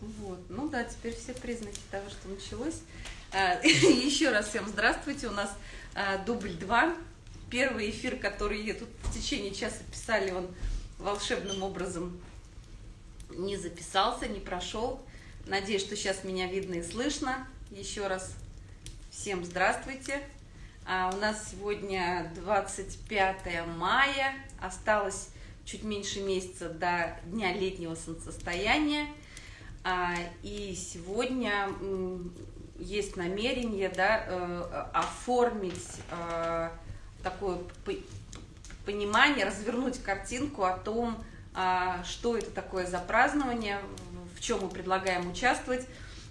Вот. Ну да, теперь все признаки того, что началось. А, еще раз всем здравствуйте. У нас а, дубль 2. Первый эфир, который тут в течение часа писали, он волшебным образом не записался, не прошел. Надеюсь, что сейчас меня видно и слышно. Еще раз всем здравствуйте. А у нас сегодня 25 мая. Осталось чуть меньше месяца до дня летнего солнцестояния. А, и сегодня есть намерение да, э, оформить э, такое понимание, развернуть картинку о том, а, что это такое за празднование, в чем мы предлагаем участвовать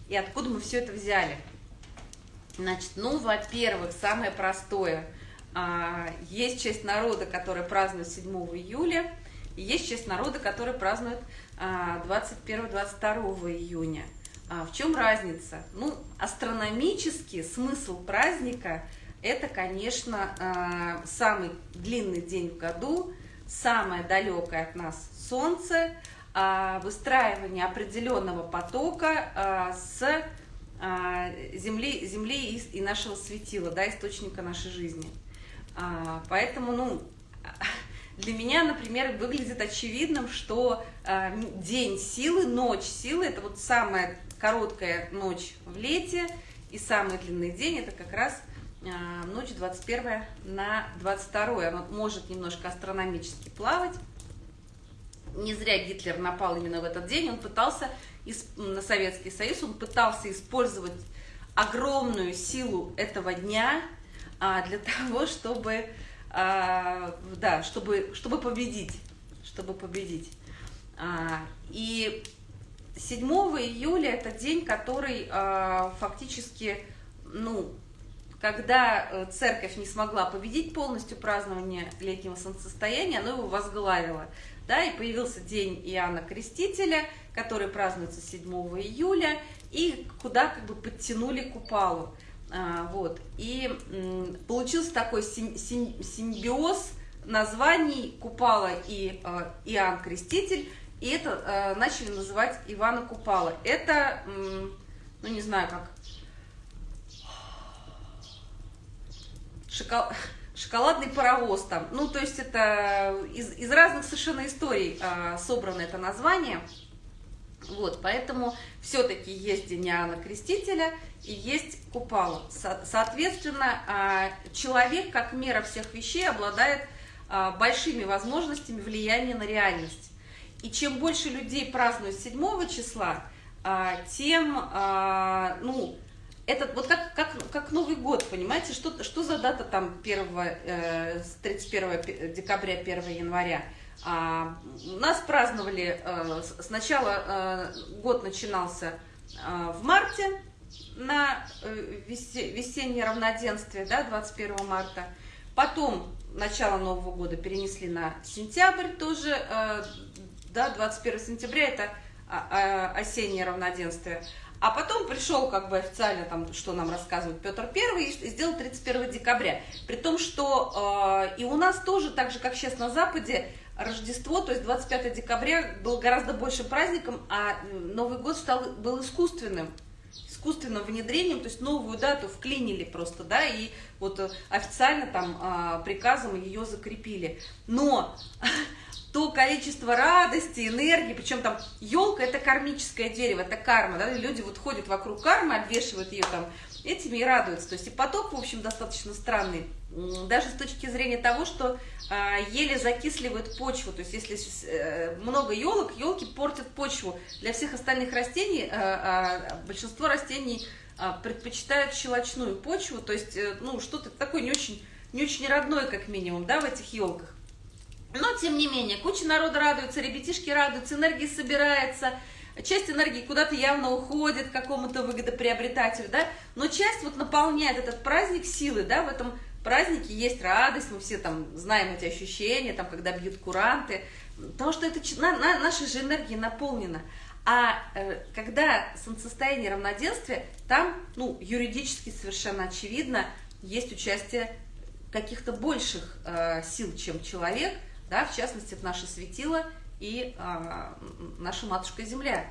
и откуда мы все это взяли. Значит, ну, во-первых, самое простое. А, есть часть народа, которая празднует 7 июля, и есть часть народа, который празднует 21-22 а, июня. А в чем разница? Ну, астрономический смысл праздника – это, конечно, а, самый длинный день в году, самое далекое от нас Солнце, выстраивание определенного потока с Земли, Земли и нашего светила, да, источника нашей жизни. Поэтому, ну, для меня, например, выглядит очевидным, что э, день силы, ночь силы, это вот самая короткая ночь в лете, и самый длинный день, это как раз э, ночь 21 на 22. Она может немножко астрономически плавать. Не зря Гитлер напал именно в этот день, он пытался, на Советский Союз, он пытался использовать огромную силу этого дня а, для того, чтобы а, да, чтобы, чтобы победить, чтобы победить. А, и 7 июля это день, который а, фактически, ну, когда э, церковь не смогла победить полностью празднование летнего солнцестояния, она его возглавила. Да, и появился день Иоанна Крестителя, который празднуется 7 июля, и куда как бы подтянули купалу. А, вот. И получился такой симбиоз названий Купала и э, Иоанн Креститель, и это э, начали называть Ивана Купала. Это, ну не знаю как, шокол... шоколадный паровоз там. Ну, то есть это из, из разных совершенно историй собрано это название. Вот, поэтому все-таки есть День Иоанна Крестителя и есть Купала. Со соответственно, а, человек, как мера всех вещей, обладает а, большими возможностями влияния на реальность. И чем больше людей празднуют 7 числа, а, тем, ну, это вот как, как, как Новый год, понимаете, что, что за дата там 1, 31 э, декабря, 1 января? А, нас праздновали, а, сначала а, год начинался а, в марте на э, весеннее равноденствие, да, 21 марта. Потом начало Нового года перенесли на сентябрь тоже, а, да, 21 сентября это а, а, осеннее равноденствие. А потом пришел как бы официально, там, что нам рассказывает Петр Первый, и сделал 31 декабря. При том, что э, и у нас тоже, так же, как сейчас на Западе, Рождество, то есть 25 декабря, был гораздо больше праздником, а Новый год стал, был искусственным искусственным внедрением, то есть новую дату вклинили просто, да, и вот официально там а, приказом ее закрепили. Но то количество радости, энергии, причем там елка это кармическое дерево, это карма, да, люди вот ходят вокруг кармы, обвешивают ее там этими и радуются. То есть и поток, в общем, достаточно странный, даже с точки зрения того, что а, еле закисливает почву. То есть если э, много елок, елки портят почву. Для всех остальных растений, а, а, большинство растений предпочитают щелочную почву, то есть, э, ну, что-то такое не очень, не очень родное, как минимум, да, в этих елках. Но, тем не менее, куча народа радуется, ребятишки радуются, энергия собирается, часть энергии куда-то явно уходит к какому-то выгодоприобретателю, да, но часть вот наполняет этот праздник силы, да, в этом празднике есть радость, мы все там знаем эти ощущения, там, когда бьют куранты, потому что это на, на, наша же энергия наполнена. А э, когда солнцестояние равноденствия, там, ну, юридически совершенно очевидно, есть участие каких-то больших э, сил, чем человек, да, в частности, это наше светило и э, наша матушка Земля.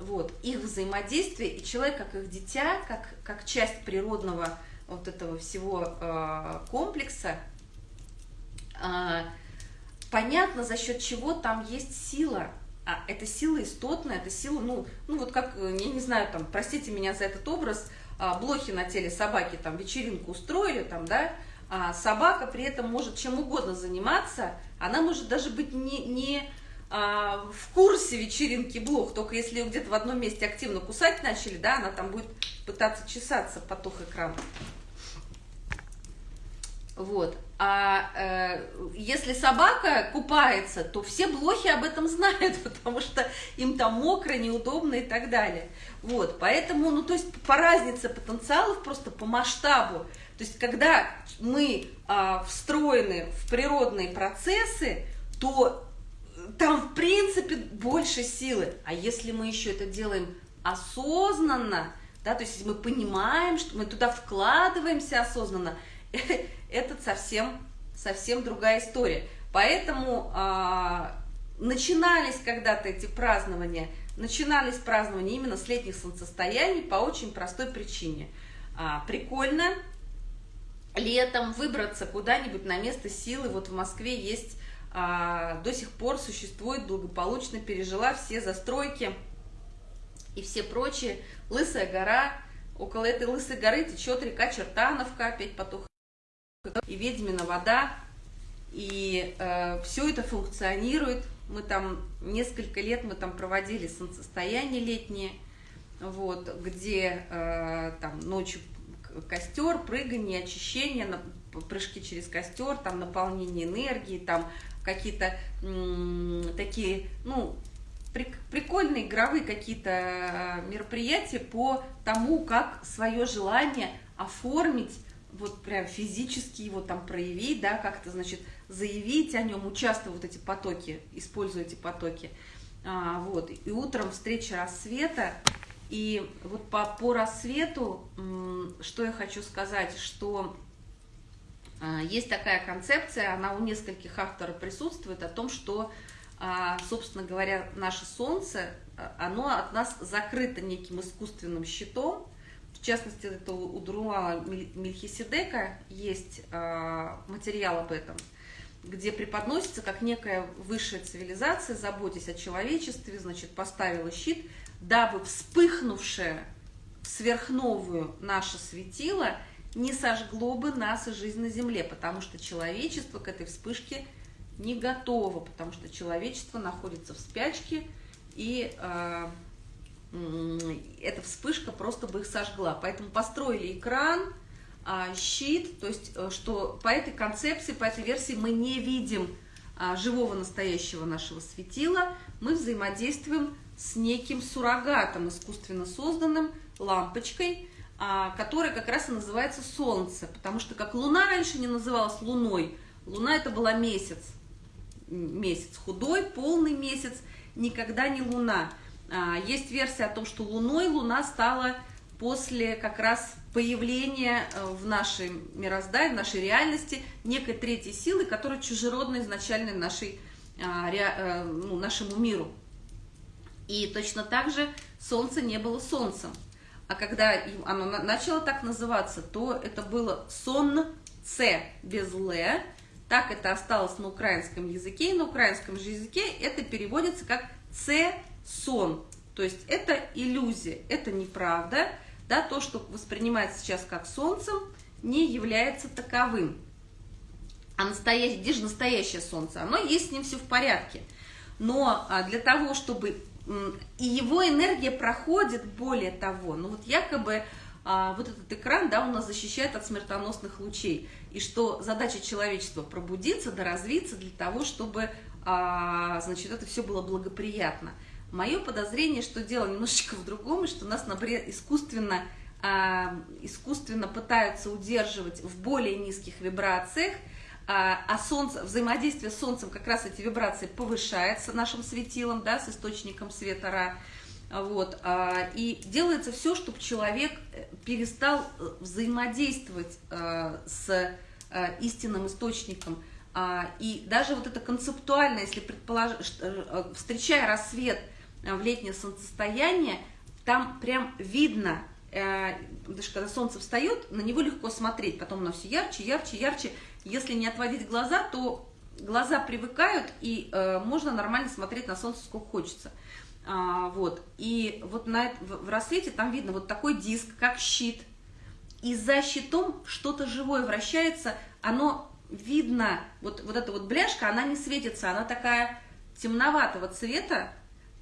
вот, их взаимодействие, и человек как их дитя, как, как часть природного вот этого всего э, комплекса, э, понятно, за счет чего там есть сила. А это сила истотная, это сила, ну, ну вот как, я не знаю, там, простите меня за этот образ, а, блохи на теле собаки, там, вечеринку устроили, там, да, а собака при этом может чем угодно заниматься, она может даже быть не, не а, в курсе вечеринки блох, только если где-то в одном месте активно кусать начали, да, она там будет пытаться чесаться, потух экран. Вот. А э, если собака купается, то все блохи об этом знают, потому что им там мокро, неудобно и так далее. Вот, поэтому, ну, то есть по разнице потенциалов, просто по масштабу. То есть когда мы а, встроены в природные процессы, то там, в принципе, больше силы. А если мы еще это делаем осознанно, да, то есть мы понимаем, что мы туда вкладываемся осознанно, это совсем, совсем другая история. Поэтому а, начинались когда-то эти празднования, начинались празднования именно с летних солнцестояний по очень простой причине. А, прикольно летом выбраться куда-нибудь на место силы. Вот в Москве есть, а, до сих пор существует, благополучно пережила все застройки и все прочие. Лысая гора, около этой Лысой горы течет река Чертановка, опять потух и ведьмина вода, и э, все это функционирует. Мы там несколько лет мы там проводили солнцестояние летнее, вот, где э, там ночью костер, прыгание, очищение, прыжки через костер, там наполнение энергии, там какие-то такие, ну, прикольные игровые какие-то э, мероприятия по тому, как свое желание оформить вот прям физически его там проявить, да, как-то, значит, заявить о нем, участвовать в эти потоки, используя эти потоки. А, вот, и утром встреча рассвета, и вот по, по рассвету, что я хочу сказать, что есть такая концепция, она у нескольких авторов присутствует, о том, что, а, собственно говоря, наше Солнце, а, оно от нас закрыто неким искусственным щитом, в частности, это у Друала Мельхиседека есть материал об этом, где преподносится как некая высшая цивилизация, заботясь о человечестве, значит, поставила щит, дабы вспыхнувшее сверхновую наше светило не сожгло бы нас и жизнь на Земле, потому что человечество к этой вспышке не готово, потому что человечество находится в спячке и... Э, эта вспышка просто бы их сожгла. Поэтому построили экран, а, щит, то есть э, что по этой концепции, по этой версии мы не видим а, живого настоящего нашего светила, мы взаимодействуем с неким суррогатом, искусственно созданным, лампочкой, а, которая как раз и называется Солнце, потому что как Луна раньше не называлась Луной, Луна это была месяц, месяц худой, полный месяц, никогда не Луна. А, есть версия о том, что Луной Луна стала после как раз появления э, в нашей мироздании, в нашей реальности некой третьей силы, которая чужеродна изначально нашей, а, э, ну, нашему миру. И точно так же Солнце не было Солнцем. А когда оно начало так называться, то это было Сон-Ц без Л. Так это осталось на украинском языке. И на украинском же языке это переводится как Ц сон. То есть это иллюзия, это неправда. Да, то, что воспринимается сейчас как солнцем, не является таковым. А настоящее, где же настоящее солнце? Оно есть с ним все в порядке. Но а, для того, чтобы... И его энергия проходит, более того, ну вот якобы а, вот этот экран, да, он нас защищает от смертоносных лучей. И что задача человечества пробудиться, да развиться для того, чтобы, а, значит, это все было благоприятно. Мое подозрение, что дело немножечко в другом, и что нас, например, искусственно, а, искусственно пытаются удерживать в более низких вибрациях, а, а солнце, взаимодействие с Солнцем как раз эти вибрации повышается нашим светилом, да, с источником света Ра. Вот, а, и делается все, чтобы человек э, перестал э, взаимодействовать а, с истинным источником. А, и даже вот это концептуально, если предположить, встречая рассвет, в летнее солнцестояние, там прям видно, э, даже когда солнце встает, на него легко смотреть, потом оно все ярче, ярче, ярче. Если не отводить глаза, то глаза привыкают, и э, можно нормально смотреть на солнце сколько хочется. А, вот. И вот на, в, в рассвете там видно вот такой диск, как щит. И за щитом что-то живое вращается, оно видно, вот, вот эта вот бляшка, она не светится, она такая темноватого цвета,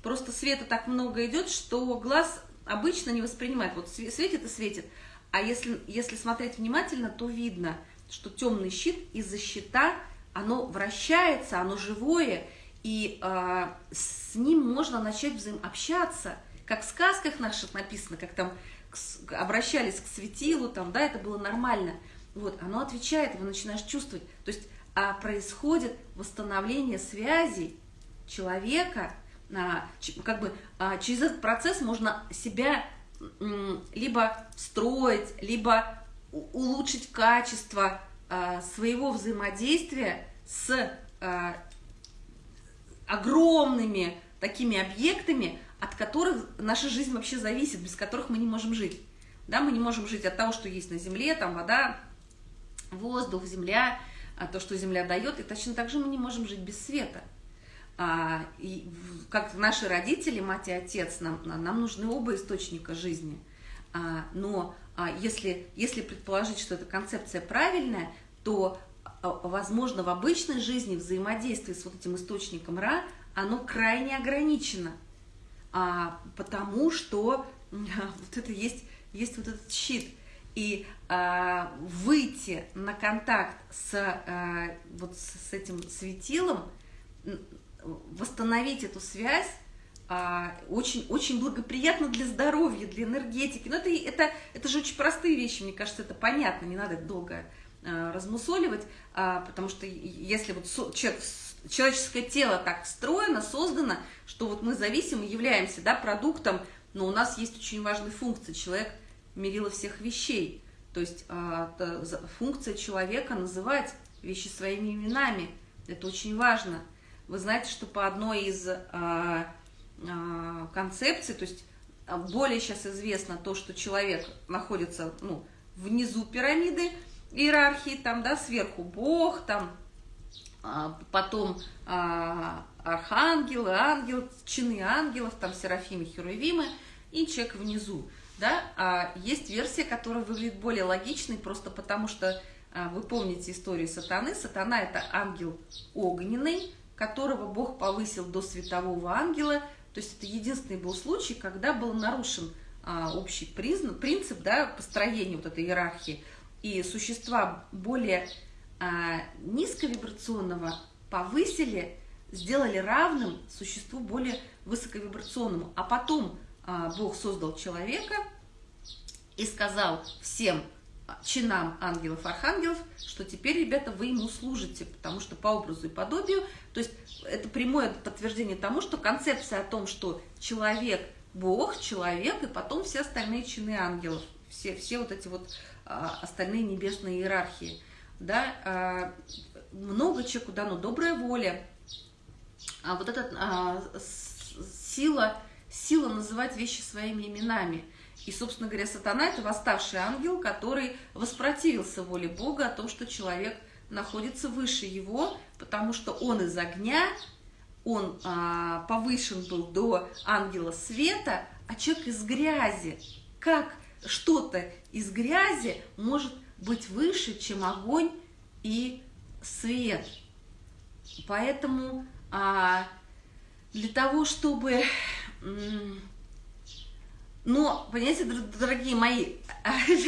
просто света так много идет, что глаз обычно не воспринимает. Вот светит и светит. А если, если смотреть внимательно, то видно, что темный щит из-за щита, оно вращается, оно живое, и э, с ним можно начать взаимообщаться, как в сказках наших написано, как там к, обращались к светилу, там, да, это было нормально. Вот, оно отвечает, его начинаешь чувствовать. То есть а происходит восстановление связей человека, как бы а, через этот процесс можно себя либо строить, либо улучшить качество а, своего взаимодействия с а, огромными такими объектами, от которых наша жизнь вообще зависит, без которых мы не можем жить. Да, мы не можем жить от того, что есть на Земле, там вода, воздух, земля, а то, что земля дает, и точно так же мы не можем жить без света. А, и как наши родители, мать и отец, нам, нам нужны оба источника жизни. А, но а, если, если предположить, что эта концепция правильная, то а, возможно, в обычной жизни взаимодействие с вот этим источником Ра, оно крайне ограничено, а, потому что вот это есть, есть вот этот щит. И выйти на контакт с, а, вот с этим светилом, восстановить эту связь, а, очень, очень благоприятно для здоровья, для энергетики. Но это, это, это же очень простые вещи, мне кажется, это понятно, не надо долго Э, размусоливать, а, потому что если вот человек, человеческое тело так встроено, создано, что вот мы зависим и являемся да, продуктом, но у нас есть очень важная функция. Человек мерило всех вещей. То есть а, функция человека называть вещи своими именами. Это очень важно. Вы знаете, что по одной из а, концепций, то есть более сейчас известно то, что человек находится ну, внизу пирамиды, иерархии, там, да, сверху Бог, там, а, потом а, архангелы, ангел, чины ангелов, там, серафимы, херувимы, и человек внизу, да, а есть версия, которая выглядит более логичной, просто потому что а, вы помните историю сатаны, сатана это ангел огненный, которого Бог повысил до светового ангела, то есть это единственный был случай, когда был нарушен а, общий признак, принцип, да, построения вот этой иерархии, и существа более а, низковибрационного повысили, сделали равным существу более высоковибрационному. А потом а, Бог создал человека и сказал всем чинам ангелов, архангелов, что теперь, ребята, вы ему служите, потому что по образу и подобию, то есть это прямое подтверждение тому, что концепция о том, что человек – Бог, человек, и потом все остальные чины ангелов, все, все вот эти вот а, остальные небесные иерархии. Да? А, много человеку дано, добрая воля, а вот эта а, сила, сила называть вещи своими именами. И, собственно говоря, сатана – это восставший ангел, который воспротивился воле Бога о том, что человек находится выше его, потому что он из огня, он а, повышен был до ангела света, а человек из грязи. Как что-то из грязи может быть выше, чем огонь и свет. Поэтому а, для того, чтобы... Но, понимаете, дорогие мои,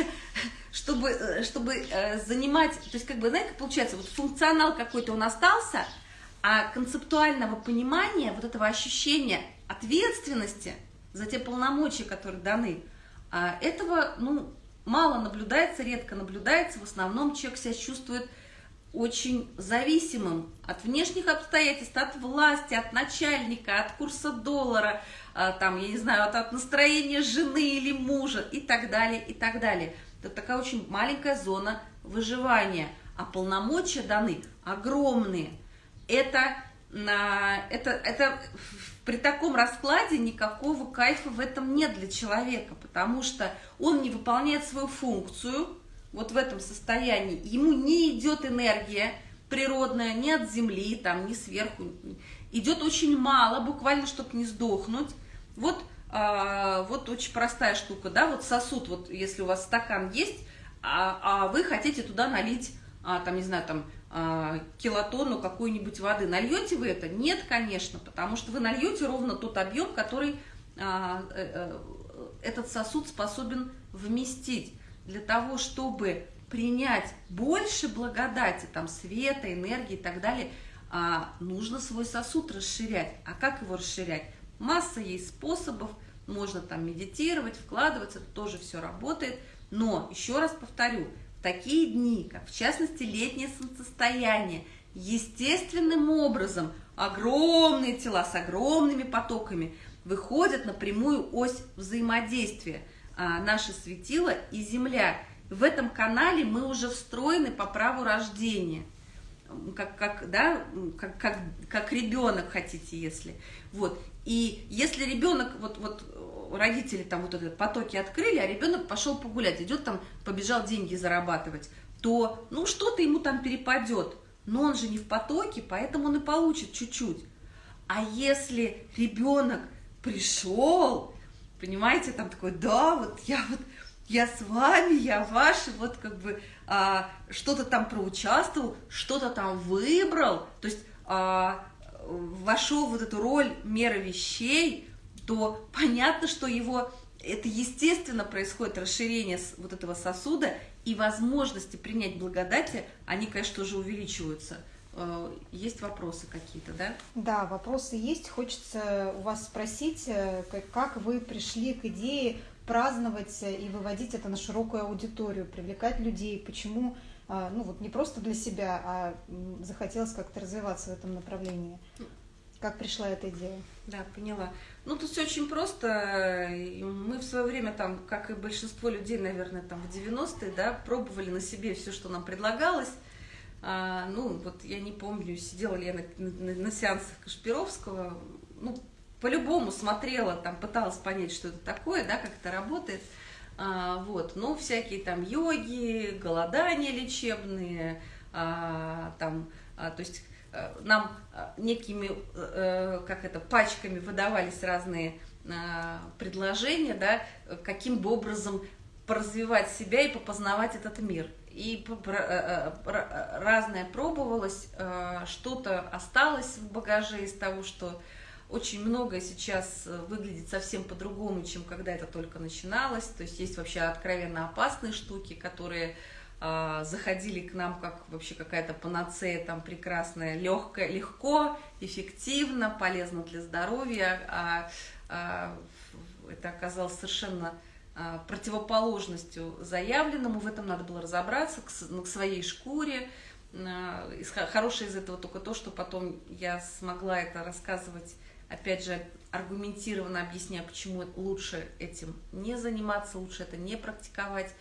чтобы, чтобы э, занимать, то есть, как бы, знаете, получается, вот функционал какой-то он остался, а концептуального понимания, вот этого ощущения ответственности за те полномочия, которые даны, а этого, ну, мало наблюдается, редко наблюдается. В основном человек себя чувствует очень зависимым от внешних обстоятельств, от власти, от начальника, от курса доллара, а, там, я не знаю, от, от настроения жены или мужа и так далее, и так далее. Это такая очень маленькая зона выживания, а полномочия даны огромные. Это, это, это при таком раскладе никакого кайфа в этом нет для человека, потому что он не выполняет свою функцию вот в этом состоянии, ему не идет энергия природная ни от земли, там, ни сверху, идет очень мало, буквально, чтобы не сдохнуть. Вот, а, вот очень простая штука, да, вот сосуд, вот если у вас стакан есть, а, а вы хотите туда налить, а, там, не знаю, там, а, килотонну какой-нибудь воды. Нальете вы это? Нет, конечно, потому что вы нальете ровно тот объем, который а, а, этот сосуд способен вместить. Для того, чтобы принять больше благодати, там, света, энергии и так далее, а, нужно свой сосуд расширять. А как его расширять? Масса есть способов, можно там медитировать, вкладываться, тоже все работает. Но, еще раз повторю, в такие дни, как в частности летнее солнцестояние, естественным образом огромные тела с огромными потоками выходят на прямую ось взаимодействия а, наше светило и Земля. В этом канале мы уже встроены по праву рождения – как, как, да, как, как, как ребенок хотите, если. Вот. И если ребенок, вот, вот родители там вот этот потоки открыли, а ребенок пошел погулять, идет там, побежал деньги зарабатывать, то, ну, что-то ему там перепадет. Но он же не в потоке, поэтому он и получит чуть-чуть. А если ребенок пришел, понимаете, там такой, да, вот я вот я с вами, я ваши, вот как бы а, что-то там проучаствовал, что-то там выбрал, то есть а, вошел в вот эту роль меры вещей, то понятно, что его это естественно происходит расширение вот этого сосуда, и возможности принять благодати, они, конечно, тоже увеличиваются. Э, есть вопросы какие-то, да? Да, вопросы есть. Хочется у вас спросить, э, как вы пришли к идее праздновать и выводить это на широкую аудиторию, привлекать людей, почему, ну вот не просто для себя, а захотелось как-то развиваться в этом направлении. Как пришла эта идея? Да, поняла. Ну, тут все очень просто. Мы в свое время, там, как и большинство людей, наверное, там в 90-е, да, пробовали на себе все, что нам предлагалось. А, ну, вот я не помню, сидела ли я на, на, на сеансах Кашпировского, ну, по-любому смотрела, там пыталась понять, что это такое, да, как это работает. А, вот, ну, всякие там йоги, голодания лечебные, а, там, а, то есть а, нам а, некими, а, как это, пачками выдавались разные а, предложения, да, каким бы образом поразвивать себя и попознавать этот мир. И разное пробовалось, что-то осталось в багаже из того, что очень многое сейчас э, выглядит совсем по-другому, чем когда это только начиналось. То есть есть вообще откровенно опасные штуки, которые э, заходили к нам как вообще какая-то панацея там прекрасная, легкая, легко, эффективно, полезно для здоровья. А, а это оказалось совершенно а, противоположностью заявленному. В этом надо было разобраться к, ну, своей шкуре. А, хорошее из этого только то, что потом я смогла это рассказывать опять же, аргументированно объясняю, почему лучше этим не заниматься, лучше это не практиковать,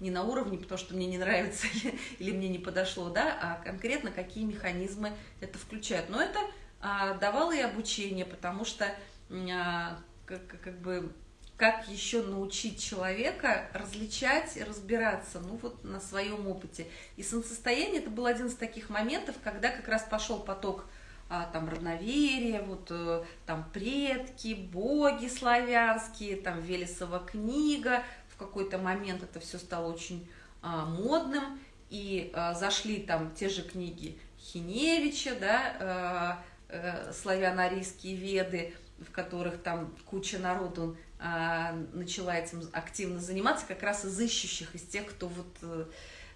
не на уровне, потому что мне не нравится или, мне не подошло, да, а конкретно какие механизмы это включают. Но это а, давало и обучение, потому что а, как, как бы как еще научить человека различать и разбираться, ну вот на своем опыте. И солнцестояние это был один из таких моментов, когда как раз пошел поток а, там равноверие, вот э, там предки, боги славянские, там Велесова книга, в какой-то момент это все стало очень а, модным, и а, зашли там те же книги Хиневича, да, а, а, славяно-арийские веды, в которых там куча народу начала этим активно заниматься, как раз из ищущих, из тех, кто вот а,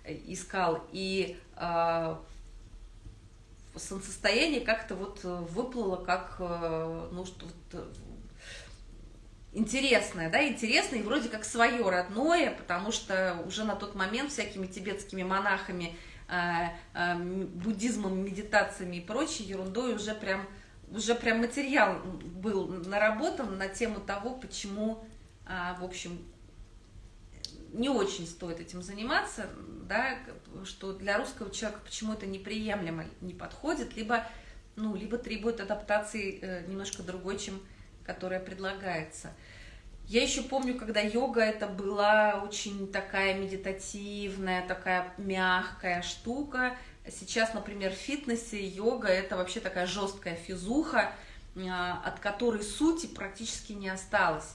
искал. И а, солнцестояние как-то вот э, выплыло как, э, ну, что вот, э, интересное, да, интересное и вроде как свое родное, потому что уже на тот момент всякими тибетскими монахами, буддизмом, медитациями и прочей ерундой уже прям, уже прям материал был наработан на тему того, почему, в общем, не очень стоит этим заниматься, да, что для русского человека почему это неприемлемо не подходит, либо ну, либо требует адаптации э, немножко другой, чем которая предлагается. Я еще помню, когда йога это была очень такая медитативная, такая мягкая штука. Сейчас, например, в фитнесе йога это вообще такая жесткая физуха, а, от которой сути практически не осталось.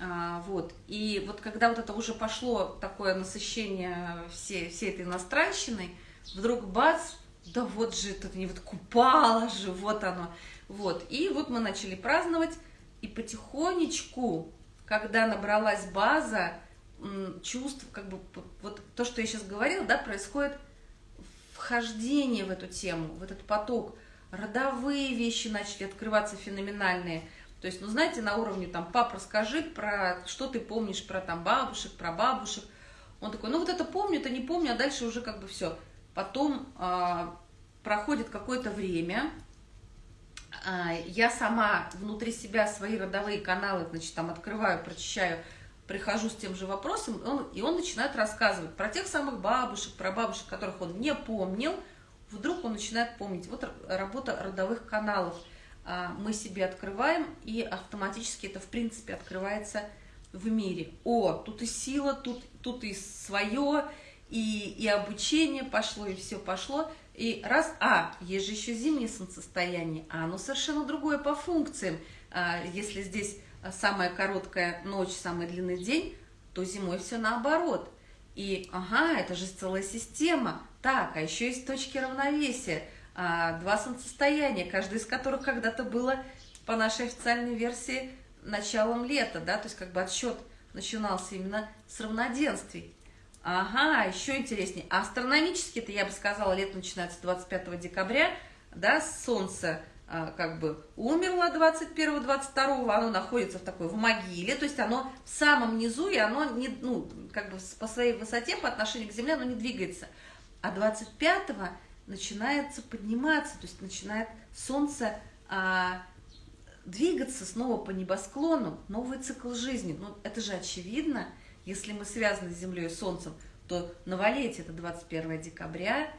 А, вот. И вот когда вот это уже пошло такое насыщение всей, всей этой иностранщиной, вдруг бац, да вот же это не вот купало же, вот оно. Вот. И вот мы начали праздновать, и потихонечку, когда набралась база чувств, как бы вот то, что я сейчас говорила, да, происходит вхождение в эту тему, в этот поток. Родовые вещи начали открываться феноменальные. То есть, ну, знаете, на уровне там, пап, расскажи про, что ты помнишь про там бабушек, про бабушек. Он такой, ну, вот это помню, это не помню, а дальше уже как бы все. Потом а, проходит какое-то время, а, я сама внутри себя свои родовые каналы, значит, там открываю, прочищаю, прихожу с тем же вопросом, и он, и он начинает рассказывать про тех самых бабушек, про бабушек, которых он не помнил, вдруг он начинает помнить. Вот работа родовых каналов. А, мы себе открываем, и автоматически это, в принципе, открывается в мире. О, тут и сила, тут, тут и свое, и, и обучение пошло, и все пошло. И раз, а, есть же еще зимнее солнцестояние, а оно совершенно другое по функциям. А, если здесь самая короткая ночь, самый длинный день, то зимой все наоборот. И, ага, это же целая система. Так, а еще есть точки равновесия. А, два солнцестояния, каждое из которых когда-то было, по нашей официальной версии, началом лета, да, то есть как бы отсчет начинался именно с равноденствий. Ага, еще интереснее. Астрономически, это я бы сказала, лето начинается 25 декабря, да, Солнце а, как бы умерло 21-22, оно находится в такой, в могиле, то есть оно в самом низу, и оно не, ну, как бы по своей высоте, по отношению к Земле, оно не двигается. А 25-го начинается подниматься, то есть начинает Солнце а, двигаться снова по небосклону, новый цикл жизни. Ну, это же очевидно, если мы связаны с Землей и Солнцем, то новолетие это 21 декабря,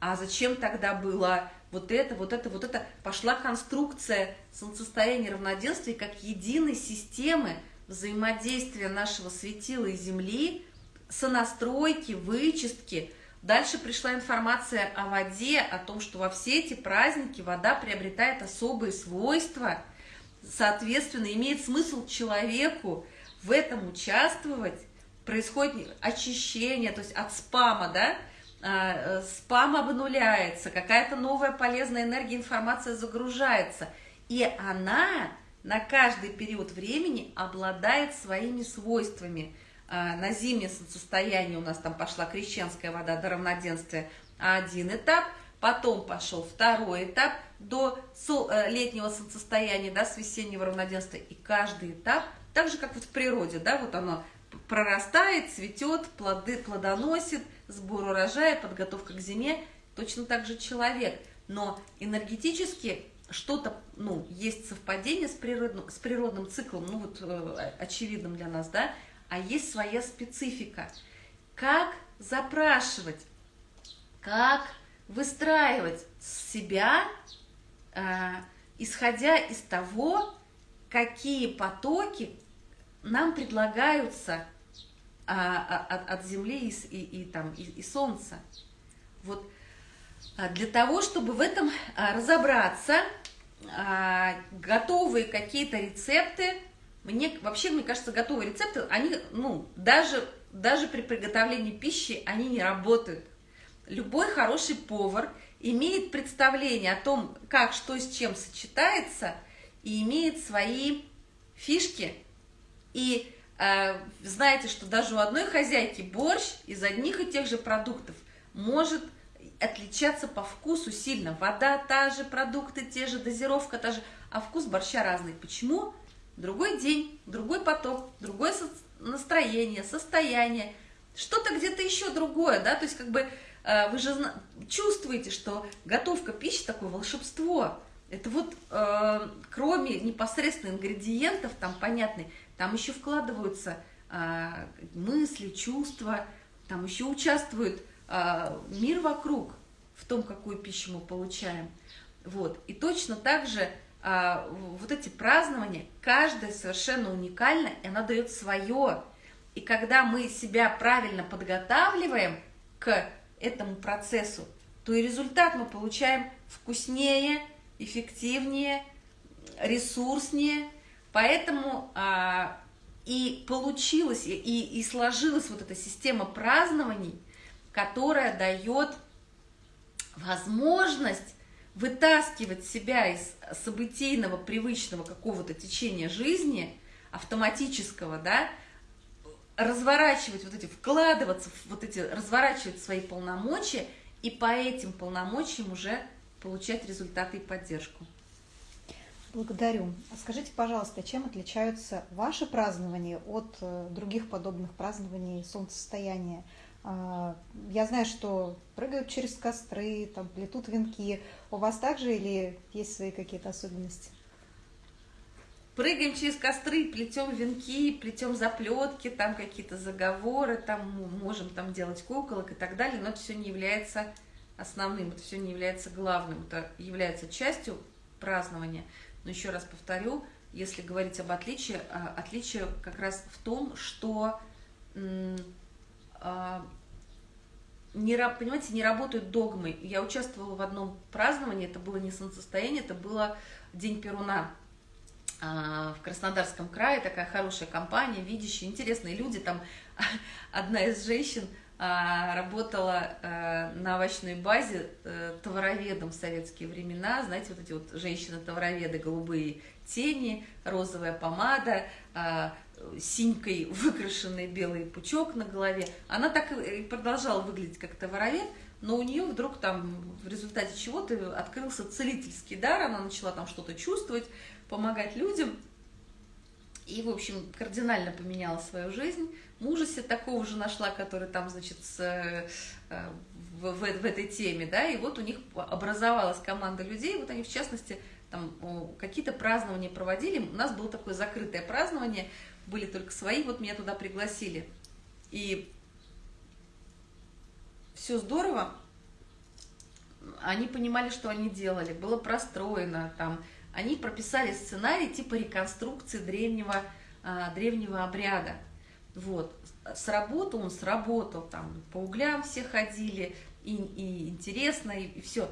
а зачем тогда было вот это, вот это, вот это? Пошла конструкция солнцестояния равноденствия как единой системы взаимодействия нашего светила и Земли, сонастройки, вычистки. Дальше пришла информация о воде, о том, что во все эти праздники вода приобретает особые свойства, соответственно, имеет смысл человеку в этом участвовать, происходит очищение, то есть от спама, да, спам обнуляется, какая-то новая полезная энергия, информация загружается, и она на каждый период времени обладает своими свойствами. А, на зимнее состояние у нас там пошла крещенская вода до равноденствия один этап, потом пошел второй этап до э, летнего солнцестояния, да, с весеннего равноденствия, и каждый этап, так же, как вот в природе, да, вот оно прорастает, цветет, плоды плодоносит, сбор урожая, подготовка к зиме, точно так же человек. Но энергетически что-то, ну, есть совпадение с природным, с природным циклом, ну, вот э, очевидным для нас, да, а есть своя специфика. Как запрашивать, как выстраивать себя, э, исходя из того, какие потоки нам предлагаются а, а, от, от Земли и, и, и, там, и, и Солнца. Вот а для того, чтобы в этом а, разобраться, готовые какие-то рецепты, мне вообще, мне кажется, готовые рецепты, они, ну, даже, даже при приготовлении пищи, они не работают. Любой хороший повар имеет представление о том, как, что с чем сочетается, и имеет свои фишки, и знаете, что даже у одной хозяйки борщ из одних и тех же продуктов может отличаться по вкусу сильно. Вода та же, продукты те же, дозировка та же, а вкус борща разный. Почему? Другой день, другой поток, другое настроение, состояние, что-то где-то еще другое, да, то есть как бы э, вы же чувствуете, что готовка пищи такое волшебство. Это вот э, кроме непосредственно ингредиентов, там понятный, там еще вкладываются а, мысли, чувства, там еще участвует а, мир вокруг в том, какую пищу мы получаем. Вот. И точно так же а, вот эти празднования, каждая совершенно уникальна, и она дает свое. И когда мы себя правильно подготавливаем к этому процессу, то и результат мы получаем вкуснее, эффективнее, ресурснее. Поэтому а, и получилась, и, и сложилась вот эта система празднований, которая дает возможность вытаскивать себя из событийного, привычного какого-то течения жизни, автоматического, да, разворачивать вот эти, вкладываться в вот эти, разворачивать свои полномочия и по этим полномочиям уже получать результаты и поддержку. Благодарю. А скажите, пожалуйста, чем отличаются ваши празднования от э, других подобных празднований солнцестояния? А, я знаю, что прыгают через костры, там плетут венки. У вас также или есть свои какие-то особенности? Прыгаем через костры, плетем венки, плетем заплетки, там какие-то заговоры, там можем там делать куколок и так далее, но это все не является основным, это все не является главным, это является частью празднования. Но еще раз повторю, если говорить об отличии, а, отличие как раз в том, что а, не, понимаете, не работают догмы. Я участвовала в одном праздновании, это было не солнцестояние, это было День Перуна а, в Краснодарском крае, такая хорошая компания, видящие, интересные люди. Там одна из женщин работала на овощной базе э, товароведом в советские времена. Знаете, вот эти вот женщины-товароведы, голубые тени, розовая помада, синькой выкрашенный белый пучок на голове. Она так и продолжала выглядеть как товаровед, но у нее вдруг там в результате чего-то открылся целительский дар, она начала там что-то чувствовать, помогать людям. И, в общем, кардинально поменяла свою жизнь. Мужа себе такого же нашла, который там, значит, с, э, в, в, в этой теме, да, и вот у них образовалась команда людей, вот они, в частности, там какие-то празднования проводили. У нас было такое закрытое празднование, были только свои, вот меня туда пригласили. И все здорово, они понимали, что они делали, было простроено, там, они прописали сценарий типа реконструкции древнего, а, древнего обряда. Вот. Сработал он, сработал, там, по углям все ходили, и, и интересно, и, и все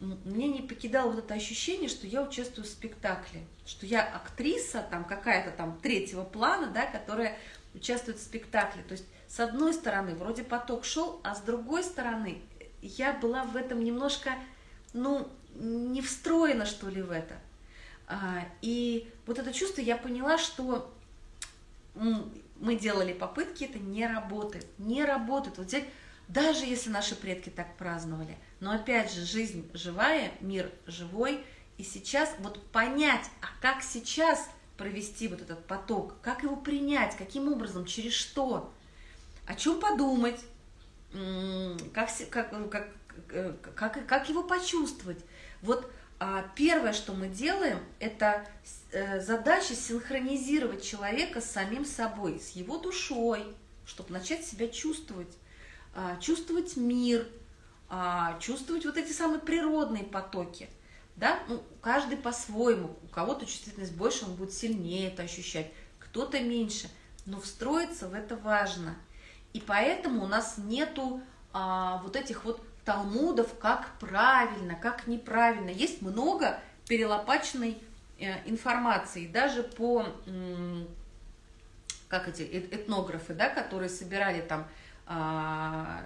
мне не покидало вот это ощущение, что я участвую в спектакле, что я актриса там какая-то там третьего плана, да, которая участвует в спектакле. То есть с одной стороны вроде поток шел, а с другой стороны я была в этом немножко, ну, не встроена что ли в это. А, и вот это чувство я поняла, что мы делали попытки, это не работает, не работает. Вот взять, даже если наши предки так праздновали – но опять же, жизнь живая, мир живой, и сейчас вот понять, а как сейчас провести вот этот поток, как его принять, каким образом, через что, о чем подумать, как, как, как, как, как его почувствовать. Вот а, первое, что мы делаем, это э, задача синхронизировать человека с самим собой, с его душой, чтобы начать себя чувствовать, а, чувствовать мир, а, чувствовать вот эти самые природные потоки. Да? Ну, каждый по-своему. У кого-то чувствительность больше, он будет сильнее это ощущать, кто-то меньше. Но встроиться в это важно. И поэтому у нас нету а, вот этих вот талмудов, как правильно, как неправильно. Есть много перелопаченной э, информации, даже по, как эти этнографы, да, которые собирали там а,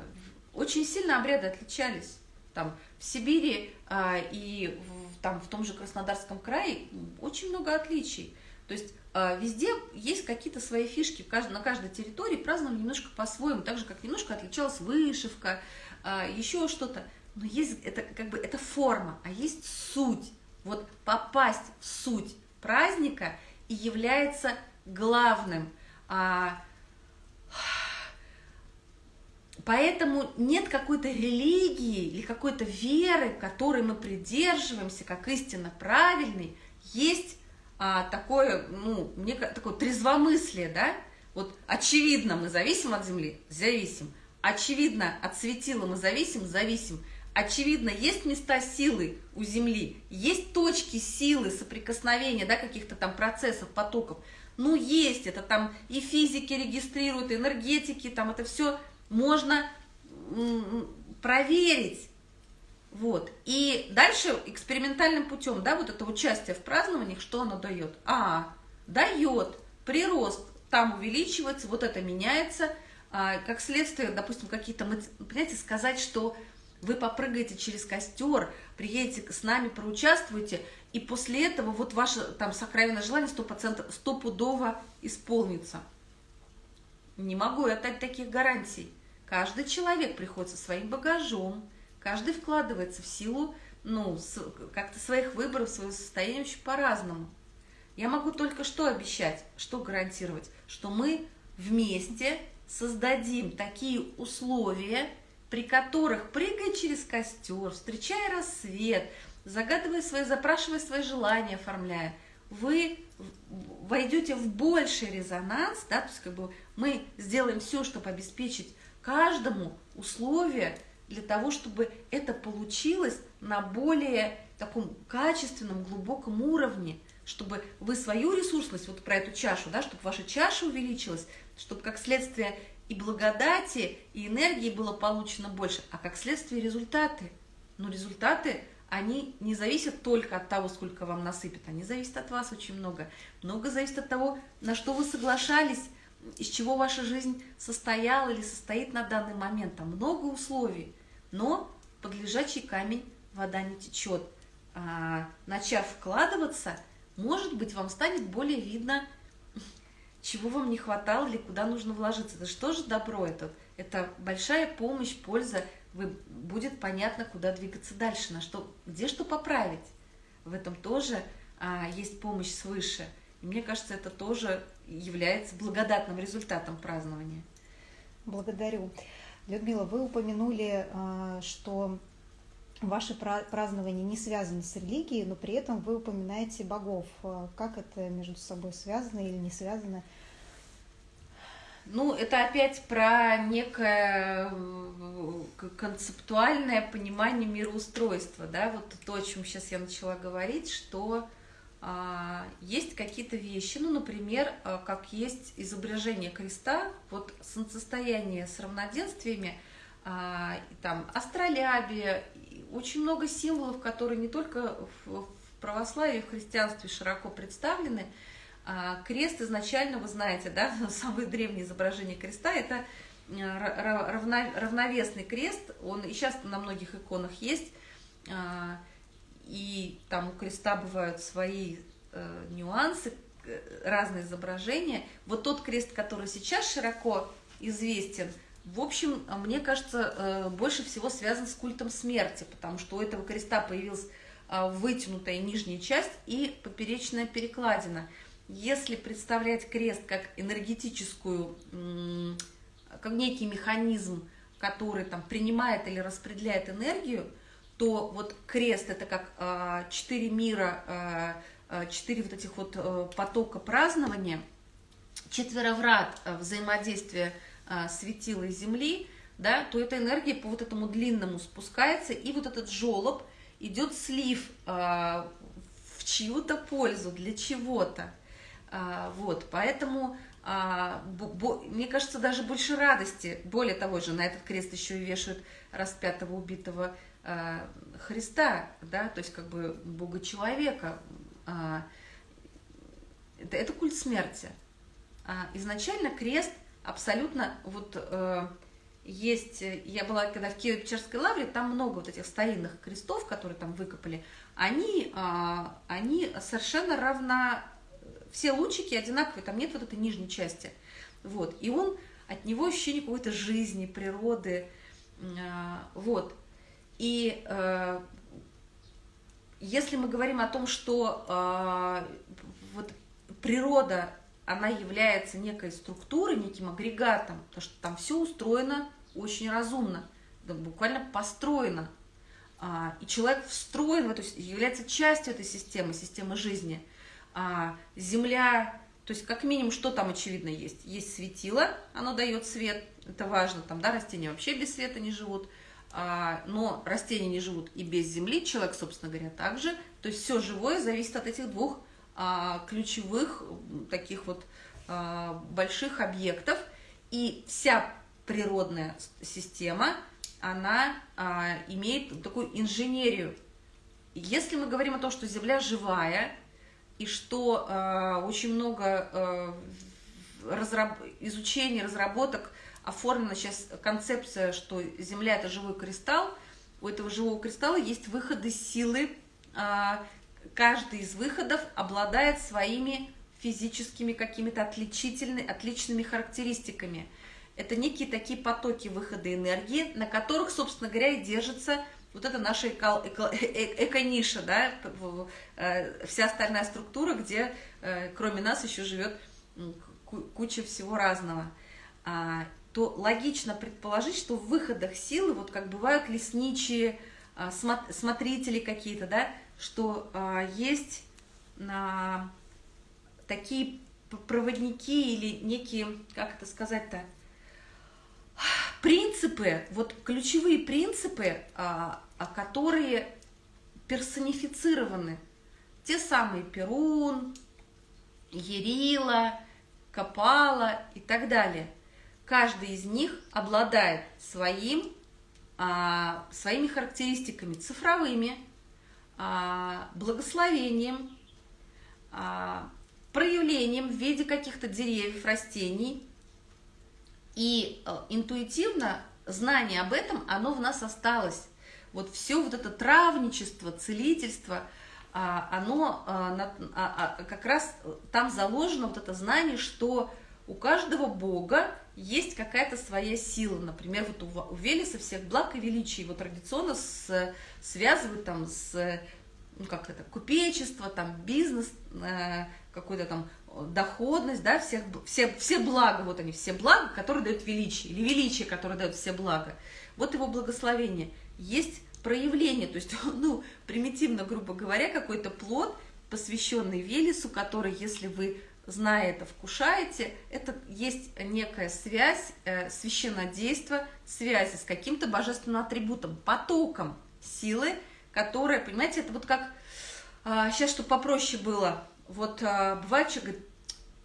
очень сильно обряды отличались. Там в Сибири а, и там в том же Краснодарском крае очень много отличий. То есть а, везде есть какие-то свои фишки, на каждой территории праздновали немножко по-своему, так же, как немножко отличалась вышивка, еще что-то. Но есть, это как бы, это форма, а есть суть. Вот попасть в суть праздника и является главным. А, Поэтому нет какой-то религии или какой-то веры, которой мы придерживаемся, как истинно правильный. Есть а, такое, ну, мне такое трезвомыслие, да? Вот очевидно, мы зависим от Земли, зависим. Очевидно, от светила мы зависим, зависим. Очевидно, есть места силы у Земли, есть точки силы соприкосновения, да, каких-то там процессов, потоков. Ну, есть, это там и физики регистрируют, и энергетики, там это все можно проверить. Вот. И дальше экспериментальным путем, да, вот это участие в празднованиях, что оно дает? А, дает прирост, там увеличивается, вот это меняется, а, как следствие, допустим, какие-то, понимаете, сказать, что вы попрыгаете через костер, приедете с нами, проучаствуете, и после этого вот ваше там сокровенное желание 100%, стопудово исполнится. Не могу я дать таких гарантий. Каждый человек приходит со своим багажом, каждый вкладывается в силу ну, как-то своих выборов, своего состояния очень по-разному. Я могу только что обещать, что гарантировать, что мы вместе создадим такие условия, при которых, прыгая через костер, встречая рассвет, загадывая свои, запрашивая свои желания, оформляя, вы войдете в больший резонанс, да, то есть как бы мы сделаем все, чтобы обеспечить каждому условия для того, чтобы это получилось на более таком качественном, глубоком уровне, чтобы вы свою ресурсность, вот про эту чашу, да, чтобы ваша чаша увеличилась, чтобы как следствие и благодати, и энергии было получено больше, а как следствие результаты. Но результаты, они не зависят только от того, сколько вам насыпят, они зависят от вас очень много. Много зависит от того, на что вы соглашались, из чего ваша жизнь состояла или состоит на данный момент. Там много условий, но под лежачий камень вода не течет. А, начав вкладываться, может быть, вам станет более видно, чего вам не хватало или куда нужно вложиться. Это что же добро это? Это большая помощь, польза. Вы, будет понятно, куда двигаться дальше, на что, где что поправить. В этом тоже а, есть помощь свыше. И мне кажется, это тоже является благодатным результатом празднования. Благодарю. Людмила, вы упомянули, а, что ваши празднования не связаны с религией, но при этом вы упоминаете богов. А как это между собой связано или не связано? Ну, это опять про некое э, концептуальное понимание мироустройства, да, вот то, о чем сейчас я начала говорить, что а, есть какие-то вещи, ну, например, а, как есть изображение креста, вот солнцестояние с равноденствиями, а, там астролябия, очень много символов, которые не только в православии, в христианстве широко представлены. А, крест изначально, вы знаете, да, самое древнее изображение креста – это э, равновесный крест, он и сейчас на многих иконах есть, а, и там у креста бывают свои э, нюансы, разные изображения. Вот тот крест, который сейчас широко известен – в общем, мне кажется, э, больше всего связан с культом смерти, потому что у этого креста появилась а, вытянутая нижняя часть и поперечная перекладина. Если представлять крест как энергетическую, как некий механизм, который там принимает или распределяет энергию, то вот крест это как а, четыре мира, четыре вот этих вот э, потока празднования, четвероврат э, взаимодействия а, светила Земли, да, то эта энергия по вот этому длинному спускается, и вот этот жолоб идет слив а, в чью-то пользу, для чего-то. А, вот, поэтому а, бо, бо, мне кажется, даже больше радости. Более того же, на этот крест еще и вешают распятого убитого а, Христа, да, то есть как бы Бога-человека. А, это, это культ смерти. А, изначально крест – абсолютно вот э, есть, я была когда в Киево-Печерской лавре, там много вот этих старинных крестов, которые там выкопали, они, э, они совершенно равно, все лучики одинаковые, там нет вот этой нижней части, вот, и он, от него ощущение какой-то жизни, природы, э, вот, и э, если мы говорим о том, что э, вот природа она является некой структурой, неким агрегатом, потому что там все устроено очень разумно, буквально построено. А, и человек встроен в эту, является частью этой системы, системы жизни. А, земля, то есть как минимум, что там очевидно есть? Есть светило, оно дает свет, это важно, там, да, растения вообще без света не живут. а, но растения не живут и без земли, человек, собственно говоря, также. То есть все живое зависит от этих двух ключевых таких вот а, больших объектов. И вся природная система, она имеет такую инженерию. Если мы говорим о том, что Земля живая, и что очень много разраб... изучений, разработок оформлена сейчас концепция, что Земля – это живой кристалл. У этого живого кристалла есть выходы силы. Каждый из выходов обладает своими физическими какими-то отличительными, отличными характеристиками. Это некие такие потоки выхода энергии, на которых, собственно говоря, и держится вот это наша эко, эко, э, э, эко-ниша, да, э, вся остальная структура, где кроме нас еще живет куча всего разного. А, то логично предположить, что в выходах силы, вот как бывают лесничие, а, смотрители какие-то, да, что а, есть а, такие проводники или некие, как это сказать-то, принципы, вот ключевые принципы, которые персонифицированы. Те самые Перун, Ерила, Капала и так далее – каждый из них обладает своим, а, своими характеристиками цифровыми, благословением, а, проявлением в виде каких-то деревьев, растений. И а, интуитивно знание об этом, оно в нас осталось. Вот все вот это травничество, целительство, а, оно а, как раз там заложено вот это знание, что у каждого бога есть какая-то своя сила. Например, вот у, у Велеса всех благ и величий его традиционно с, связывают там с ну, как это, купечество, там, бизнес, э, какой-то там доходность, да, всех, все, все блага, вот они, все блага, которые дают величие, или величие, которое дает все блага. Вот его благословение. Есть проявление, то есть, ну, примитивно, грубо говоря, какой-то плод, посвященный Велесу, который, если вы зная это, вкушаете, это есть некая связь, э, священнодейство, связи с каким-то божественным атрибутом, потоком силы, которая, понимаете, это вот как, э, сейчас, чтобы попроще было, вот э, бывает, человек говорит,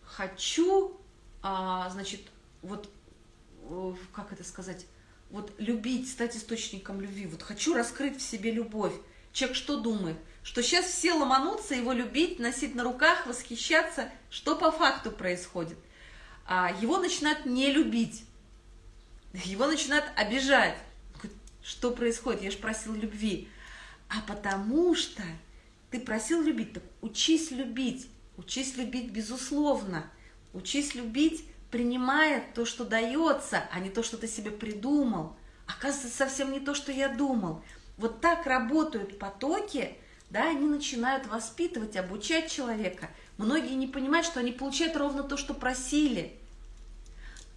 хочу, э, значит, вот, э, как это сказать, вот любить, стать источником любви, вот хочу раскрыть в себе любовь. Человек что думает? Что сейчас все ломанутся его любить, носить на руках, восхищаться. Что по факту происходит? А, его начинают не любить, его начинают обижать. Что происходит? Я же просил любви. А потому что ты просил любить, так учись любить, учись любить безусловно, учись любить, принимая то, что дается, а не то, что ты себе придумал. Оказывается, совсем не то, что я думал. Вот так работают потоки, да, они начинают воспитывать, обучать человека. Многие не понимают, что они получают ровно то, что просили.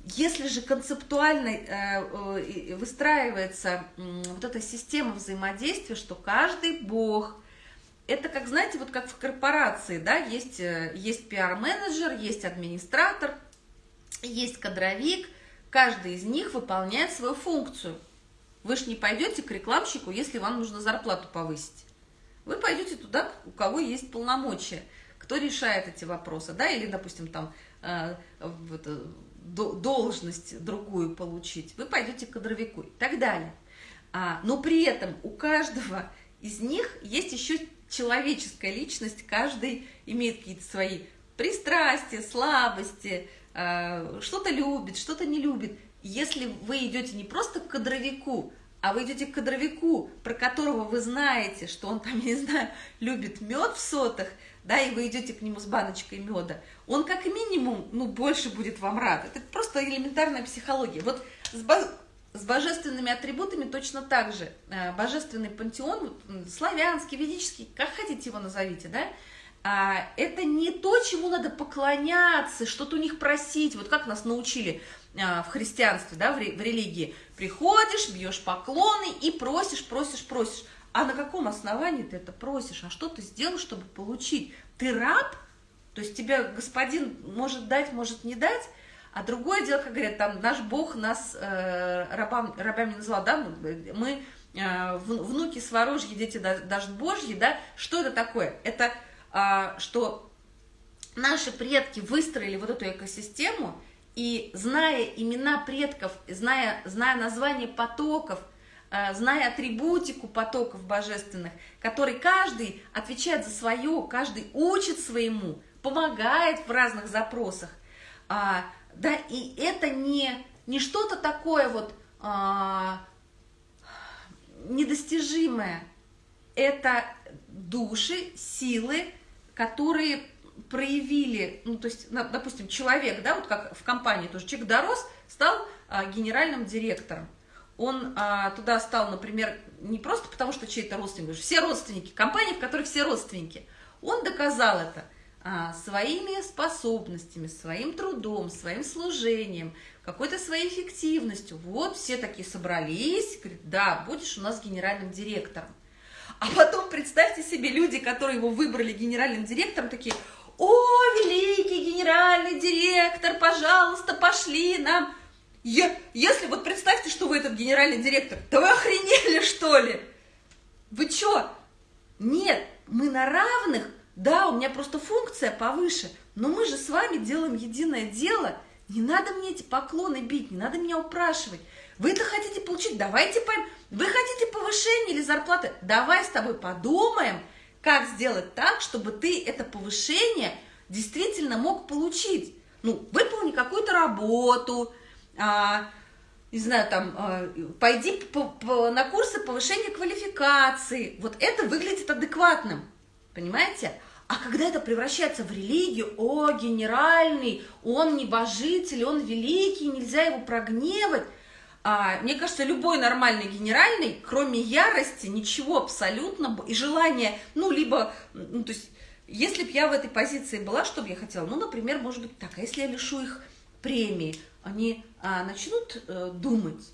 Если же концептуально э, э, выстраивается э, вот эта система взаимодействия, что каждый бог, это как, знаете, вот как в корпорации, да, есть, э, есть пиар-менеджер, есть администратор, есть кадровик, каждый из них выполняет свою функцию. Вы же не пойдете к рекламщику, если вам нужно зарплату повысить. Вы пойдете туда, у кого есть полномочия, кто решает эти вопросы, да, или, допустим, там э, вот, должность другую получить, вы пойдете к кадровику и так далее. А, но при этом у каждого из них есть еще человеческая личность, каждый имеет какие-то свои пристрастия, слабости, э, что-то любит, что-то не любит. Если вы идете не просто к кадровику, а вы идете к кадровику, про которого вы знаете, что он там, я не знаю, любит мед в сотах, да, и вы идете к нему с баночкой меда, он как минимум, ну, больше будет вам рад. Это просто элементарная психология. Вот с, бо... с божественными атрибутами точно так же. Э, божественный пантеон, славянский, ведический, как хотите его назовите, да, а, это не то, чему надо поклоняться, что-то у них просить, вот как нас научили в христианстве, да, в, религии. Приходишь, бьешь поклоны и просишь, просишь, просишь. А на каком основании ты это просишь? А что ты сделал, чтобы получить? Ты раб? То есть тебя господин может дать, может не дать? А другое дело, как говорят, там наш Бог нас э, рабам, рабами назвал, да, мы э, внуки сворожьи, дети даже Божьи, да, что это такое? Это э, что наши предки выстроили вот эту экосистему, и зная имена предков, зная, зная название потоков, э, зная атрибутику потоков божественных, который каждый отвечает за свое, каждый учит своему, помогает в разных запросах, а, да, и это не, не что-то такое вот а, недостижимое, это души, силы, которые проявили, ну, то есть, допустим, человек, да, вот как в компании тоже, человек дорос, стал а, генеральным директором. Он а, туда стал, например, не просто потому, что чей-то родственник, все родственники, компании, в которой все родственники. Он доказал это а, своими способностями, своим трудом, своим служением, какой-то своей эффективностью. Вот все такие собрались, говорят, да, будешь у нас генеральным директором. А потом представьте себе люди, которые его выбрали генеральным директором, такие, о, великий генеральный директор, пожалуйста, пошли нам. Я, если вот представьте, что вы этот генеральный директор, да вы охренели, что ли? Вы что? Нет, мы на равных, да, у меня просто функция повыше, но мы же с вами делаем единое дело. Не надо мне эти поклоны бить, не надо меня упрашивать. Вы это хотите получить, давайте поймем. Вы хотите повышение или зарплаты? Давай с тобой подумаем, как сделать так, чтобы ты это повышение действительно мог получить. Ну, выполни какую-то работу, а, не знаю, там, а, пойди по, по, на курсы повышения квалификации. Вот это выглядит адекватным, понимаете? А когда это превращается в религию, о, генеральный, он небожитель, он великий, нельзя его прогневать, а, мне кажется, любой нормальный генеральный, кроме ярости, ничего абсолютно, и желания, ну, либо, ну, то есть, если бы я в этой позиции была, что бы я хотела? Ну, например, может быть так, а если я лишу их премии, они а, начнут э, думать?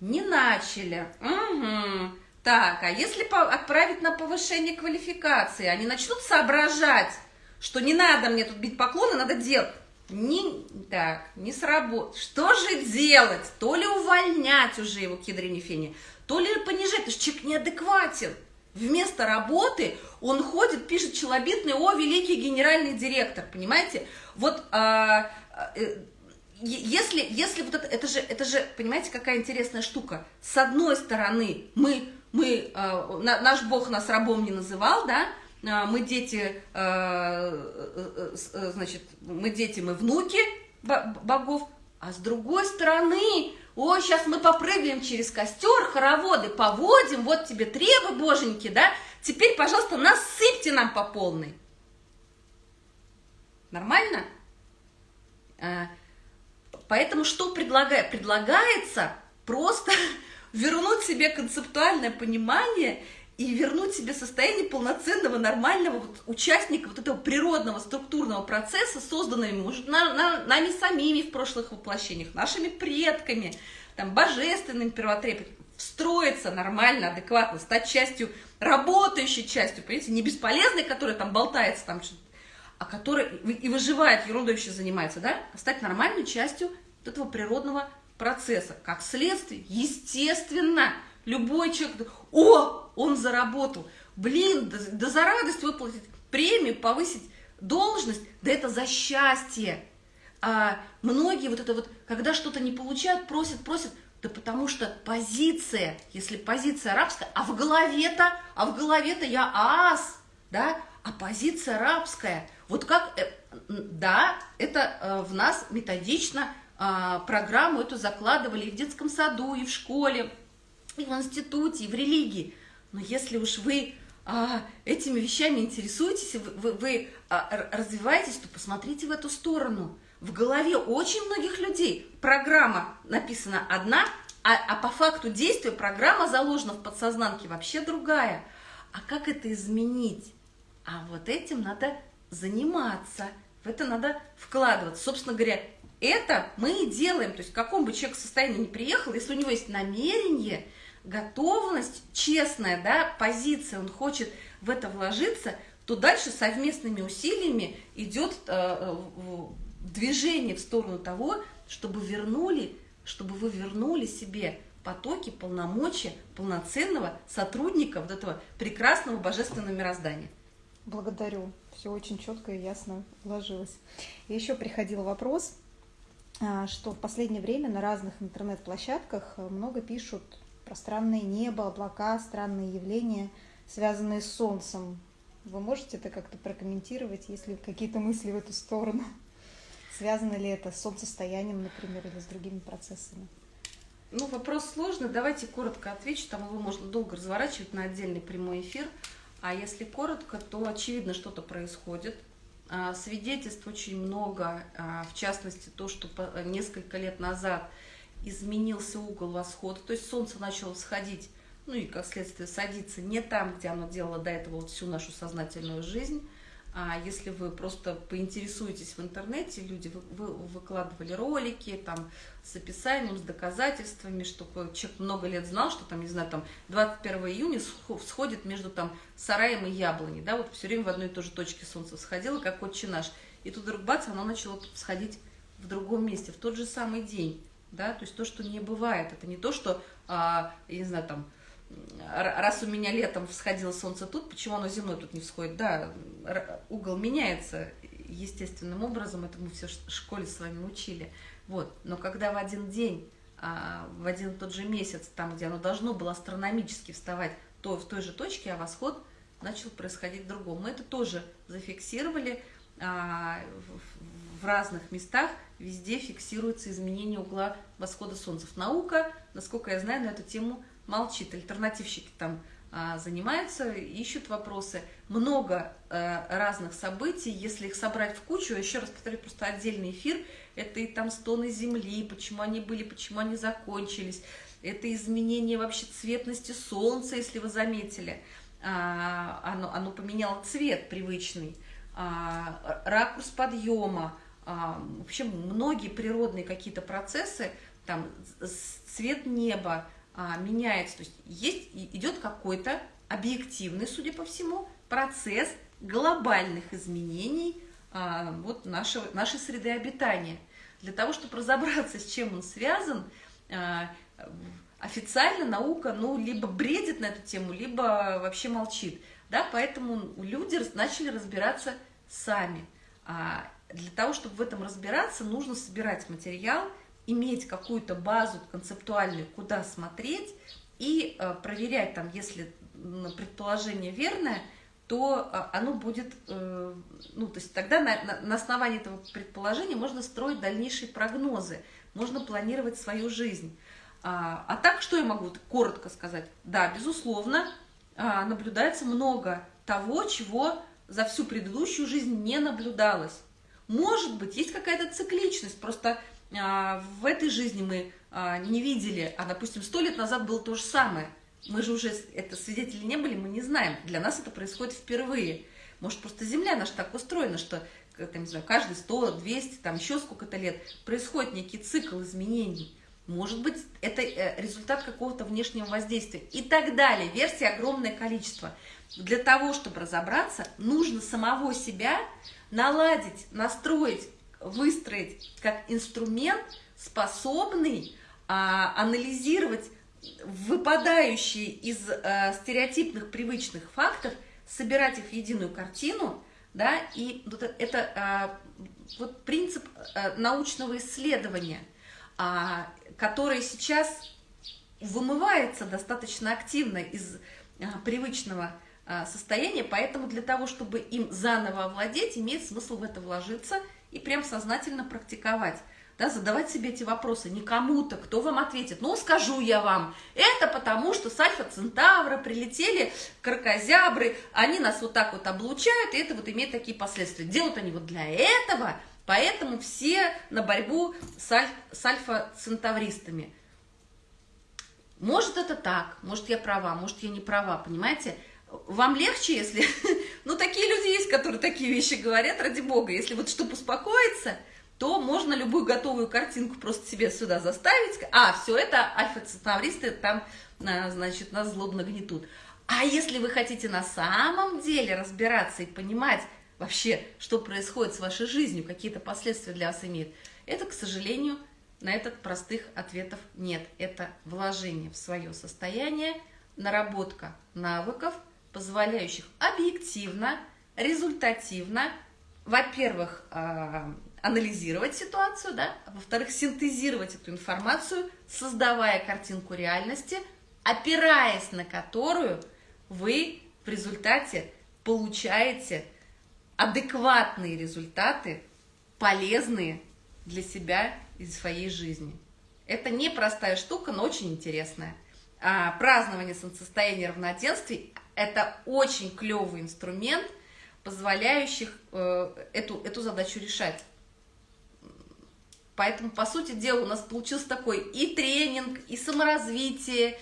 Не начали. Угу. Так, а если отправить на повышение квалификации, они начнут соображать, что не надо мне тут бить поклоны, надо делать. Не, так, не сработает. Что же делать? То ли увольнять уже его к фене, то ли понижать, потому что человек неадекватен. Вместо работы он ходит, пишет челобитный, о, великий генеральный директор, понимаете? Вот а, э, если, если вот это, это же, это же, понимаете, какая интересная штука. С одной стороны, мы, мы, а, наш Бог нас рабом не называл, да, мы дети, а, э, э, э, значит, мы дети, мы внуки богов, а с другой стороны, о, сейчас мы попрыгаем через костер, хороводы поводим, вот тебе требы, боженьки, да, теперь, пожалуйста, насыпьте нам по полной. Нормально? А, поэтому что предлагает? Предлагается просто вернуть себе концептуальное понимание и вернуть себе состояние полноценного, нормального вот, участника вот этого природного структурного процесса, созданного, может, на, на, нами самими в прошлых воплощениях, нашими предками, там, божественным первотребием, встроиться нормально, адекватно, стать частью, работающей частью, понимаете, не бесполезной, которая там болтается, там, а которая и выживает, ерундой еще занимается, да, а стать нормальной частью вот этого природного процесса. Как следствие, естественно, любой человек, о, он заработал. Блин, да, да за радость выплатить премию, повысить должность, да это за счастье. А многие вот это вот, когда что-то не получают, просят, просят, да потому что позиция, если позиция арабская, а в голове-то, а в голове-то я ас, да, а позиция арабская. Вот как, э, да, это э, в нас методично а, программу эту закладывали и в детском саду, и в школе, и в институте, и в религии. Но если уж вы а, этими вещами интересуетесь, вы, вы, а, развиваетесь, то посмотрите в эту сторону. В голове очень многих людей программа написана одна, а, а по факту действия программа заложена в подсознанке вообще другая. А как это изменить? А вот этим надо заниматься, в это надо вкладываться. Собственно говоря, это мы и делаем. То есть в каком бы человек состоянии не приехал, если у него есть намерение – готовность, честная да, позиция, он хочет в это вложиться, то дальше совместными усилиями идет э, движение в сторону того, чтобы вернули, чтобы вы вернули себе потоки полномочия полноценного сотрудника вот этого прекрасного божественного мироздания. Благодарю. Все очень четко и ясно уложилось. И еще приходил вопрос, а, что в последнее время на разных интернет-площадках много пишут про странное небо, облака, странные явления, связанные с Солнцем. Вы можете это как-то прокомментировать, если какие-то мысли в эту сторону? Связано ли это с солнцестоянием, например, или с другими процессами? Ну, вопрос сложный. Давайте коротко отвечу. Там его можно долго разворачивать на отдельный прямой эфир. А если коротко, то очевидно что-то происходит. А, свидетельств очень много, а, в частности, то, что несколько лет назад изменился угол восхода, то есть солнце начало всходить, ну и, как следствие, садиться не там, где оно делало до этого вот всю нашу сознательную жизнь, а если вы просто поинтересуетесь в интернете, люди вы, вы, выкладывали ролики там с описанием, с доказательствами, что человек много лет знал, что там, не знаю, там 21 июня всходит между там сараем и яблоней, да, вот все время в одной и той же точке солнце всходило, как отче наш. И тут вдруг бац, оно начало всходить в другом месте, в тот же самый день, да, то есть то, что не бывает, это не то, что, а, я не знаю, там, раз у меня летом всходило солнце тут, почему оно зимой тут не всходит? Да, угол меняется естественным образом, это мы все в школе с вами учили. Вот. Но когда в один день, а, в один тот же месяц, там, где оно должно было астрономически вставать, то в той же точке, а восход начал происходить в другом. Мы это тоже зафиксировали а, в разных местах, везде фиксируется изменение угла восхода солнца. Наука, насколько я знаю, на эту тему молчит. Альтернативщики там а, занимаются, ищут вопросы. Много а, разных событий, если их собрать в кучу, еще раз повторю, просто отдельный эфир, это и там стоны земли, почему они были, почему они закончились, это изменение вообще цветности солнца, если вы заметили, а, оно, оно поменяло цвет привычный, а, ракурс подъема, а, в общем, многие природные какие-то процессы, там цвет неба, а, меняется. То есть есть, идет какой-то объективный, судя по всему, процесс глобальных изменений а, вот нашего, нашей среды обитания. Для того, чтобы разобраться, с чем он связан, официально наука ну, либо бредит на эту тему, либо вообще молчит. Да? Поэтому люди начали разбираться сами. Для того, чтобы в этом разбираться, нужно собирать материал – иметь какую-то базу концептуальную, куда смотреть, и э, проверять там, если предположение верное, то э, оно будет, э, ну, то есть тогда на, на, на основании этого предположения можно строить дальнейшие прогнозы, можно планировать свою жизнь. А, а так, что я могу коротко сказать? Да, безусловно, а, наблюдается много того, чего за всю предыдущую жизнь не наблюдалось. Может быть, есть какая-то цикличность, просто а, в этой жизни мы а, не видели, а, допустим, сто лет назад было то же самое. Мы же уже это свидетели не были, мы не знаем. Для нас это происходит впервые. Может, просто Земля наша так устроена, что там, не знаю, каждые 100, 200, там еще сколько-то лет происходит некий цикл изменений. Может быть, это э, результат какого-то внешнего воздействия и так далее. Версий огромное количество. Для того, чтобы разобраться, нужно самого себя наладить, настроить выстроить как инструмент, способный а, анализировать выпадающие из а, стереотипных привычных фактов, собирать их в единую картину, да, и вот это а, вот принцип а, научного исследования, а, который сейчас вымывается достаточно активно из а, привычного а, состояния, поэтому для того, чтобы им заново овладеть, имеет смысл в это вложиться – и прям сознательно практиковать. Да, задавать себе эти вопросы не кому-то, кто вам ответит. Ну, скажу я вам, это потому, что с Альфа-Центавра прилетели крокозябры, они нас вот так вот облучают, и это вот имеет такие последствия. Делают они вот для этого, поэтому все на борьбу с, аль с альфа-центавристами. Может, это так, может, я права, может, я не права, понимаете? Вам легче, если... ну, такие люди есть, которые такие вещи говорят, ради бога. Если вот чтобы успокоиться, то можно любую готовую картинку просто себе сюда заставить. А, все это альфа-центавристы там, а, значит, нас злобно гнетут. А если вы хотите на самом деле разбираться и понимать вообще, что происходит с вашей жизнью, какие-то последствия для вас имеет, это, к сожалению, на этот простых ответов нет. Это вложение в свое состояние, наработка навыков, позволяющих объективно, результативно, во-первых, а, анализировать ситуацию, да, а во-вторых, синтезировать эту информацию, создавая картинку реальности, опираясь на которую вы в результате получаете адекватные результаты, полезные для себя и своей жизни. Это непростая штука, но очень интересная. А празднование солнцестояния равноденствий – это очень клевый инструмент, позволяющий э, эту, эту задачу решать. Поэтому, по сути дела, у нас получился такой и тренинг, и саморазвитие,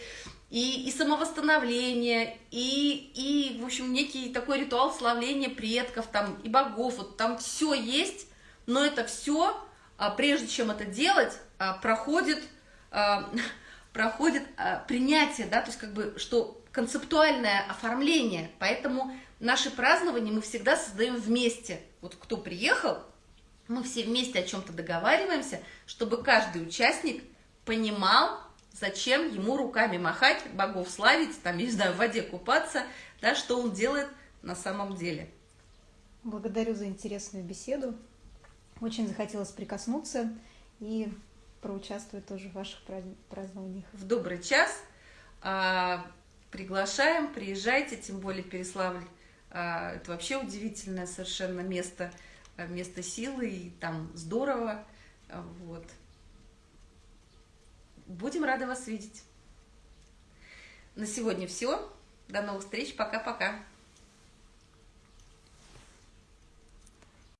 и, и самовосстановление, и, и, в общем, некий такой ритуал славления предков там, и богов. Вот там все есть, но это все, а, прежде чем это делать, а, проходит, а, проходит принятие, да, то есть как бы, что концептуальное оформление, поэтому наши празднования мы всегда создаем вместе. Вот кто приехал, мы все вместе о чем-то договариваемся, чтобы каждый участник понимал, зачем ему руками махать, богов славить, там, я не знаю, в воде купаться, да, что он делает на самом деле. Благодарю за интересную беседу. Очень захотелось прикоснуться и проучаствовать тоже в ваших празднованиях. В добрый час. А, приглашаем, приезжайте, тем более Переславль. А, это вообще удивительное совершенно место – Э, место силы, и там здорово. Э, вот. Будем рады вас видеть. На сегодня все. До новых встреч. Пока-пока.